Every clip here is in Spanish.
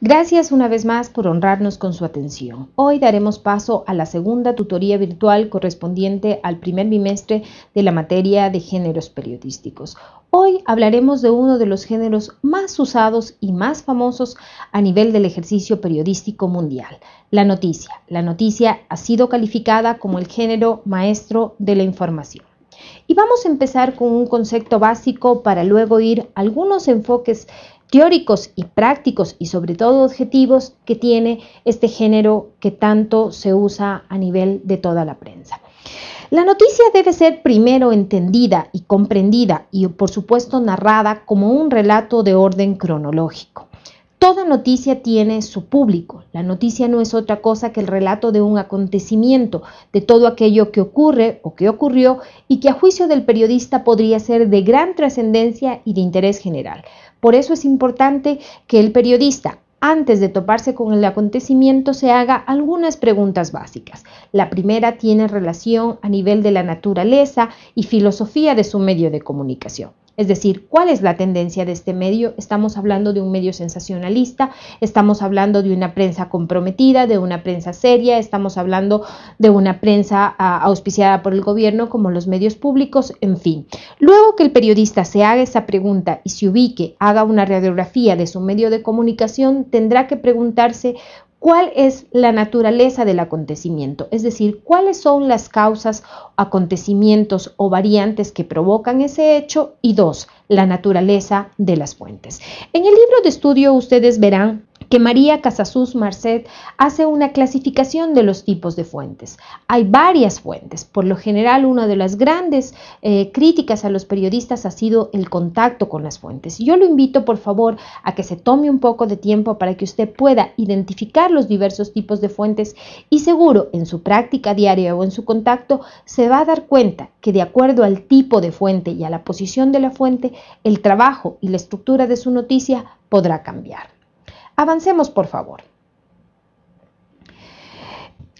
Gracias una vez más por honrarnos con su atención. Hoy daremos paso a la segunda tutoría virtual correspondiente al primer bimestre de la materia de géneros periodísticos. Hoy hablaremos de uno de los géneros más usados y más famosos a nivel del ejercicio periodístico mundial, la noticia. La noticia ha sido calificada como el género maestro de la información. Y vamos a empezar con un concepto básico para luego ir a algunos enfoques teóricos y prácticos y sobre todo objetivos que tiene este género que tanto se usa a nivel de toda la prensa. La noticia debe ser primero entendida y comprendida y por supuesto narrada como un relato de orden cronológico. Toda noticia tiene su público. La noticia no es otra cosa que el relato de un acontecimiento, de todo aquello que ocurre o que ocurrió y que a juicio del periodista podría ser de gran trascendencia y de interés general. Por eso es importante que el periodista, antes de toparse con el acontecimiento, se haga algunas preguntas básicas. La primera tiene relación a nivel de la naturaleza y filosofía de su medio de comunicación. Es decir, ¿cuál es la tendencia de este medio? Estamos hablando de un medio sensacionalista, estamos hablando de una prensa comprometida, de una prensa seria, estamos hablando de una prensa ah, auspiciada por el gobierno como los medios públicos, en fin. Luego que el periodista se haga esa pregunta y se ubique, haga una radiografía de su medio de comunicación, tendrá que preguntarse cuál es la naturaleza del acontecimiento, es decir, cuáles son las causas, acontecimientos o variantes que provocan ese hecho y dos, la naturaleza de las fuentes. En el libro de estudio ustedes verán que María Casasus Marcet hace una clasificación de los tipos de fuentes. Hay varias fuentes. Por lo general, una de las grandes eh, críticas a los periodistas ha sido el contacto con las fuentes. Yo lo invito, por favor, a que se tome un poco de tiempo para que usted pueda identificar los diversos tipos de fuentes y seguro en su práctica diaria o en su contacto se va a dar cuenta que de acuerdo al tipo de fuente y a la posición de la fuente, el trabajo y la estructura de su noticia podrá cambiar. Avancemos, por favor.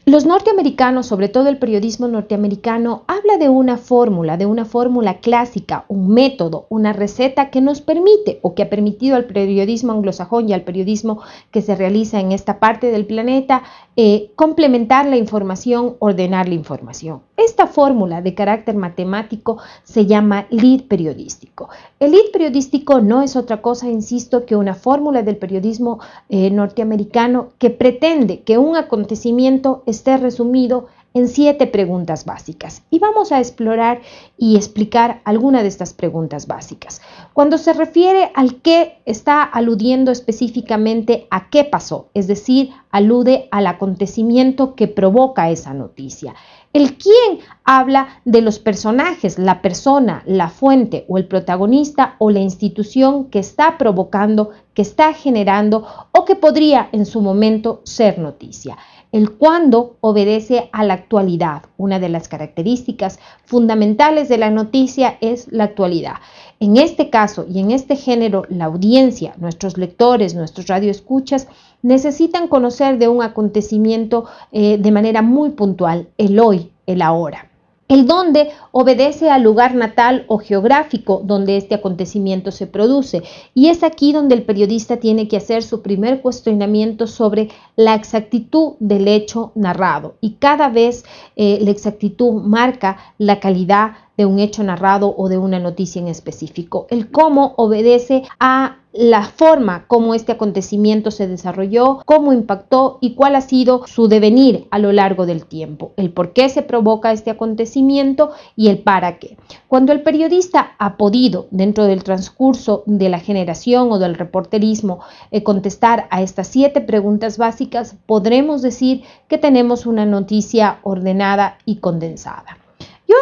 Los norteamericanos, sobre todo el periodismo norteamericano, habla de una fórmula, de una fórmula clásica, un método, una receta que nos permite o que ha permitido al periodismo anglosajón y al periodismo que se realiza en esta parte del planeta eh, complementar la información, ordenar la información. Esta fórmula de carácter matemático se llama lead periodístico. El lead periodístico no es otra cosa, insisto, que una fórmula del periodismo eh, norteamericano que pretende que un acontecimiento esté resumido en siete preguntas básicas y vamos a explorar y explicar alguna de estas preguntas básicas. Cuando se refiere al qué, está aludiendo específicamente a qué pasó, es decir, alude al acontecimiento que provoca esa noticia. El quién habla de los personajes, la persona, la fuente o el protagonista o la institución que está provocando, que está generando o que podría en su momento ser noticia. El cuándo obedece a la actualidad. Una de las características fundamentales de la noticia es la actualidad. En este caso y en este género, la audiencia, nuestros lectores, nuestros radioescuchas, necesitan conocer de un acontecimiento eh, de manera muy puntual, el hoy, el ahora. El dónde obedece al lugar natal o geográfico donde este acontecimiento se produce. Y es aquí donde el periodista tiene que hacer su primer cuestionamiento sobre la exactitud del hecho narrado. Y cada vez eh, la exactitud marca la calidad de un hecho narrado o de una noticia en específico. El cómo obedece a la forma como este acontecimiento se desarrolló, cómo impactó y cuál ha sido su devenir a lo largo del tiempo, el por qué se provoca este acontecimiento y el para qué. Cuando el periodista ha podido, dentro del transcurso de la generación o del reporterismo, eh, contestar a estas siete preguntas básicas, podremos decir que tenemos una noticia ordenada y condensada.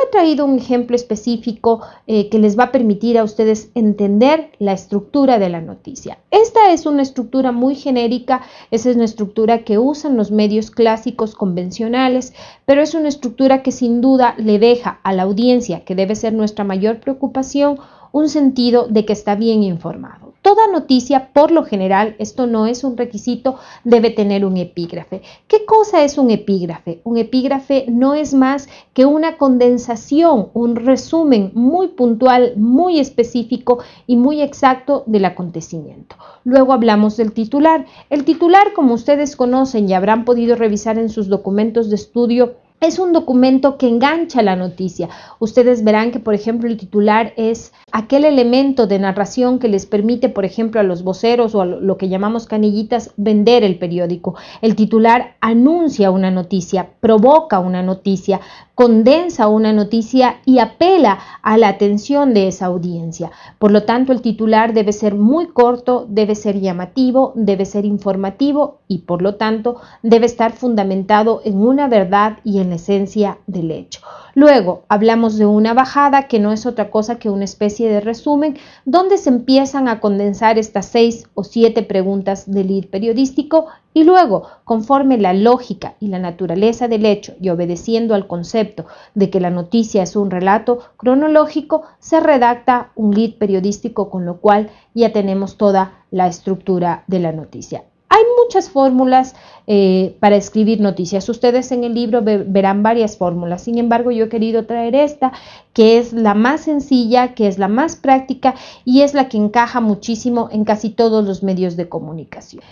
He traído un ejemplo específico eh, que les va a permitir a ustedes entender la estructura de la noticia. Esta es una estructura muy genérica, esa es una estructura que usan los medios clásicos convencionales, pero es una estructura que sin duda le deja a la audiencia, que debe ser nuestra mayor preocupación, un sentido de que está bien informado. Toda noticia, por lo general, esto no es un requisito, debe tener un epígrafe. ¿Qué cosa es un epígrafe? Un epígrafe no es más que una condensación, un resumen muy puntual, muy específico y muy exacto del acontecimiento. Luego hablamos del titular. El titular, como ustedes conocen y habrán podido revisar en sus documentos de estudio, es un documento que engancha la noticia. Ustedes verán que, por ejemplo, el titular es aquel elemento de narración que les permite, por ejemplo, a los voceros o a lo que llamamos canillitas vender el periódico. El titular anuncia una noticia, provoca una noticia, condensa una noticia y apela a la atención de esa audiencia. Por lo tanto, el titular debe ser muy corto, debe ser llamativo, debe ser informativo y por lo tanto debe estar fundamentado en una verdad y en la esencia del hecho. Luego hablamos de una bajada que no es otra cosa que una especie de resumen donde se empiezan a condensar estas seis o siete preguntas del lead periodístico y luego, conforme la lógica y la naturaleza del hecho y obedeciendo al concepto de que la noticia es un relato cronológico, se redacta un lead periodístico con lo cual ya tenemos toda la estructura de la noticia. Hay muchas fórmulas eh, para escribir noticias. Ustedes en el libro verán varias fórmulas. Sin embargo, yo he querido traer esta, que es la más sencilla, que es la más práctica y es la que encaja muchísimo en casi todos los medios de comunicación.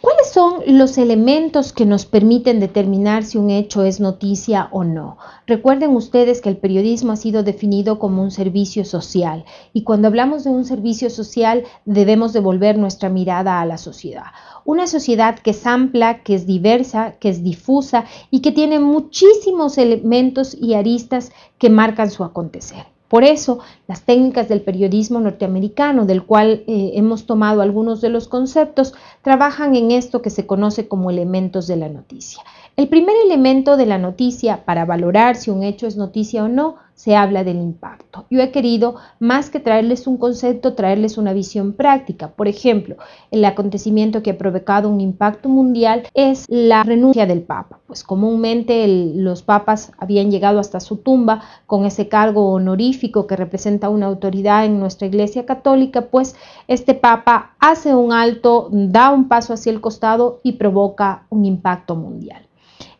¿Cuáles son los elementos que nos permiten determinar si un hecho es noticia o no? Recuerden ustedes que el periodismo ha sido definido como un servicio social y cuando hablamos de un servicio social debemos devolver nuestra mirada a la sociedad. Una sociedad que es amplia, que es diversa, que es difusa y que tiene muchísimos elementos y aristas que marcan su acontecer. Por eso, las técnicas del periodismo norteamericano, del cual eh, hemos tomado algunos de los conceptos, trabajan en esto que se conoce como elementos de la noticia. El primer elemento de la noticia para valorar si un hecho es noticia o no se habla del impacto. Yo he querido, más que traerles un concepto, traerles una visión práctica. Por ejemplo, el acontecimiento que ha provocado un impacto mundial es la renuncia del Papa. Pues comúnmente los papas habían llegado hasta su tumba con ese cargo honorífico que representa una autoridad en nuestra Iglesia Católica, pues este Papa hace un alto, da un paso hacia el costado y provoca un impacto mundial.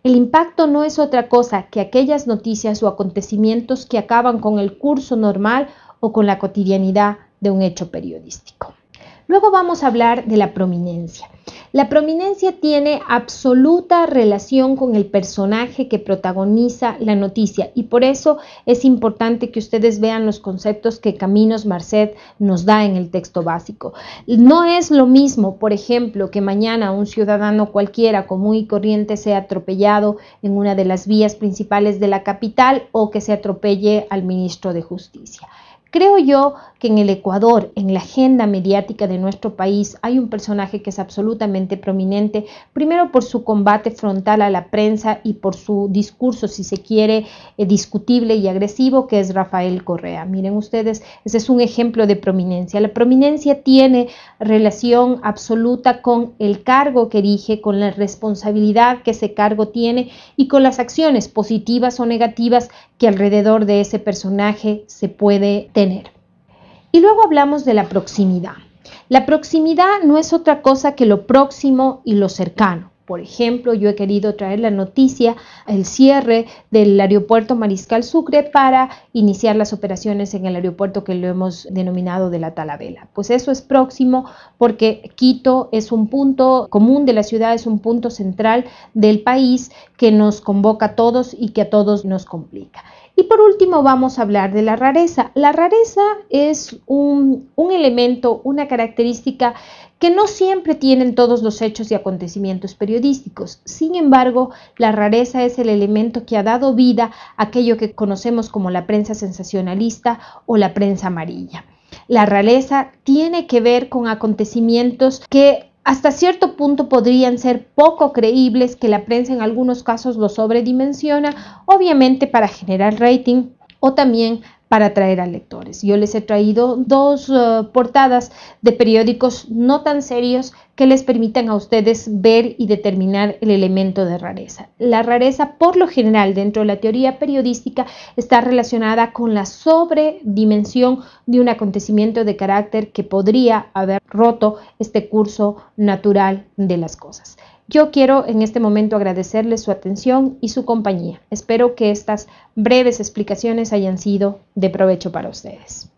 El impacto no es otra cosa que aquellas noticias o acontecimientos que acaban con el curso normal o con la cotidianidad de un hecho periodístico. Luego vamos a hablar de la prominencia. La prominencia tiene absoluta relación con el personaje que protagoniza la noticia y por eso es importante que ustedes vean los conceptos que Caminos Marcet nos da en el texto básico. No es lo mismo, por ejemplo, que mañana un ciudadano cualquiera común y corriente sea atropellado en una de las vías principales de la capital o que se atropelle al ministro de Justicia. Creo yo que en el Ecuador, en la agenda mediática de nuestro país, hay un personaje que es absolutamente prominente, primero por su combate frontal a la prensa y por su discurso, si se quiere, eh, discutible y agresivo, que es Rafael Correa. Miren ustedes, ese es un ejemplo de prominencia. La prominencia tiene relación absoluta con el cargo que erige, con la responsabilidad que ese cargo tiene y con las acciones positivas o negativas que alrededor de ese personaje se puede tener. Y luego hablamos de la proximidad. La proximidad no es otra cosa que lo próximo y lo cercano. Por ejemplo, yo he querido traer la noticia, el cierre del aeropuerto Mariscal Sucre para iniciar las operaciones en el aeropuerto que lo hemos denominado de la Talavela. Pues eso es próximo porque Quito es un punto común de la ciudad, es un punto central del país que nos convoca a todos y que a todos nos complica. Y por último vamos a hablar de la rareza. La rareza es un, elemento, una característica que no siempre tienen todos los hechos y acontecimientos periodísticos. Sin embargo, la rareza es el elemento que ha dado vida a aquello que conocemos como la prensa sensacionalista o la prensa amarilla. La rareza tiene que ver con acontecimientos que hasta cierto punto podrían ser poco creíbles que la prensa en algunos casos lo sobredimensiona, obviamente para generar rating o también para atraer a lectores. Yo les he traído dos uh, portadas de periódicos no tan serios que les permitan a ustedes ver y determinar el elemento de rareza. La rareza, por lo general, dentro de la teoría periodística, está relacionada con la sobredimensión de un acontecimiento de carácter que podría haber roto este curso natural de las cosas. Yo quiero en este momento agradecerles su atención y su compañía. Espero que estas breves explicaciones hayan sido de provecho para ustedes.